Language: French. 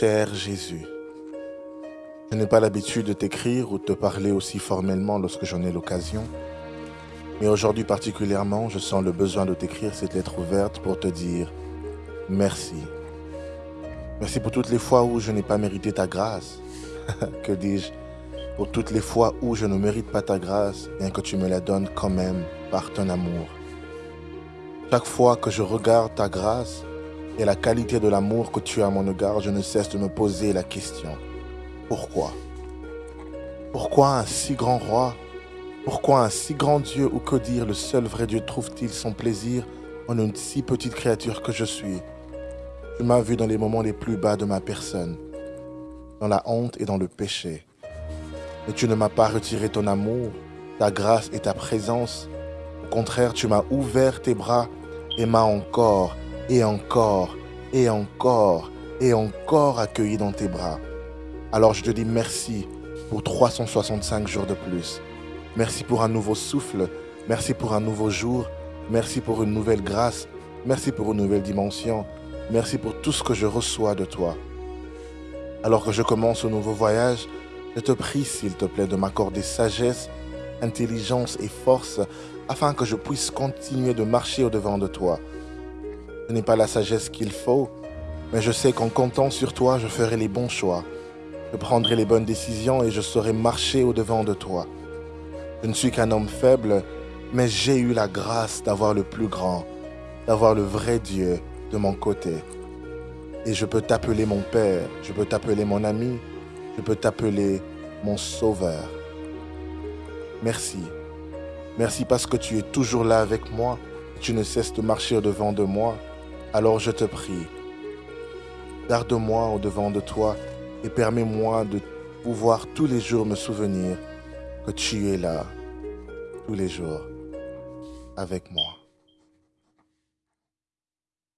Cher Jésus, je n'ai pas l'habitude de t'écrire ou de te parler aussi formellement lorsque j'en ai l'occasion, mais aujourd'hui particulièrement, je sens le besoin de t'écrire cette lettre ouverte pour te dire merci. Merci pour toutes les fois où je n'ai pas mérité ta grâce. que dis-je? Pour toutes les fois où je ne mérite pas ta grâce, bien que tu me la donnes quand même par ton amour. Chaque fois que je regarde ta grâce et la qualité de l'amour que tu as à mon égard, je ne cesse de me poser la question. Pourquoi? Pourquoi un si grand roi? Pourquoi un si grand Dieu? Ou que dire? Le seul vrai Dieu trouve-t-il son plaisir en une si petite créature que je suis? Tu m'as vu dans les moments les plus bas de ma personne, dans la honte et dans le péché. Mais tu ne m'as pas retiré ton amour, ta grâce et ta présence. Au contraire, tu m'as ouvert tes bras et m'a encore et encore et encore et encore accueilli dans tes bras. Alors je te dis merci pour 365 jours de plus. Merci pour un nouveau souffle. Merci pour un nouveau jour. Merci pour une nouvelle grâce. Merci pour une nouvelle dimension. Merci pour tout ce que je reçois de toi. Alors que je commence ce nouveau voyage, je te prie s'il te plaît de m'accorder sagesse, intelligence et force afin que je puisse continuer de marcher au-devant de toi. Ce n'est pas la sagesse qu'il faut, mais je sais qu'en comptant sur toi, je ferai les bons choix. Je prendrai les bonnes décisions et je saurai marcher au-devant de toi. Je ne suis qu'un homme faible, mais j'ai eu la grâce d'avoir le plus grand, d'avoir le vrai Dieu de mon côté. Et je peux t'appeler mon Père, je peux t'appeler mon ami, je peux t'appeler mon Sauveur. Merci Merci parce que tu es toujours là avec moi et tu ne cesses de marcher au-devant de moi. Alors je te prie, garde-moi au-devant de toi et permets-moi de pouvoir tous les jours me souvenir que tu es là, tous les jours, avec moi.